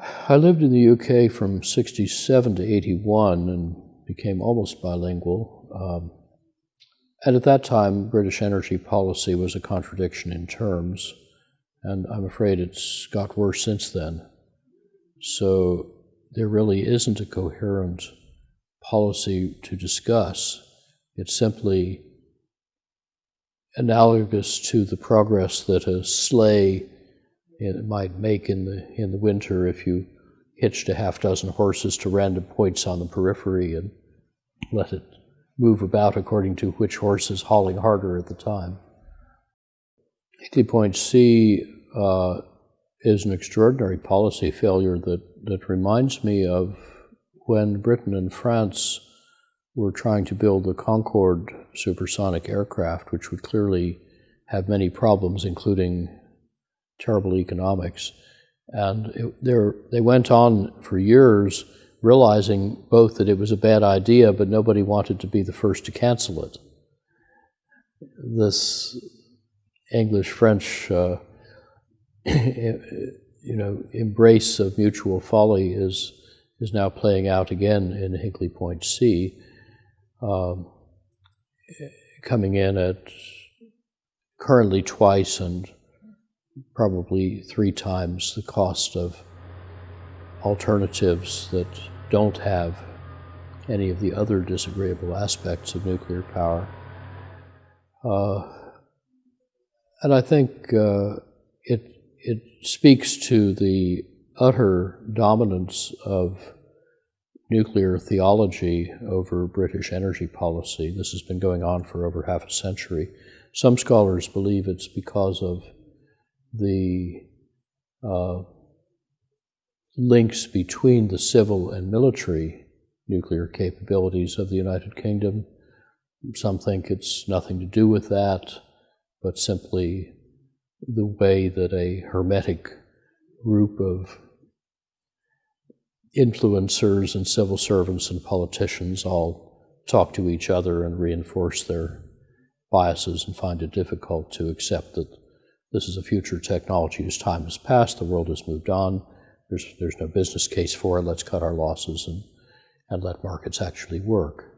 I lived in the UK from 67 to 81 and became almost bilingual. Um, and at that time, British energy policy was a contradiction in terms, and I'm afraid it's got worse since then. So there really isn't a coherent policy to discuss. It's simply analogous to the progress that a sleigh might make in the in the winter if you hitched a half dozen horses to random points on the periphery and let it move about according to which horse is hauling harder at the time. Hinkley Point C uh, is an extraordinary policy failure that, that reminds me of when Britain and France were trying to build the Concorde supersonic aircraft, which would clearly have many problems, including terrible economics. And it, they went on for years realizing both that it was a bad idea, but nobody wanted to be the first to cancel it. This English-French, uh, you know, embrace of mutual folly is is now playing out again in Hinkley Point C, um, coming in at currently twice and probably three times the cost of alternatives that don't have any of the other disagreeable aspects of nuclear power. Uh, and I think uh, it, it speaks to the utter dominance of nuclear theology over British energy policy. This has been going on for over half a century. Some scholars believe it's because of the uh, links between the civil and military nuclear capabilities of the United Kingdom. Some think it's nothing to do with that, but simply the way that a hermetic group of influencers and civil servants and politicians all talk to each other and reinforce their biases and find it difficult to accept that this is a future technology whose time has passed, the world has moved on, there's, there's no business case for it. Let's cut our losses and, and let markets actually work.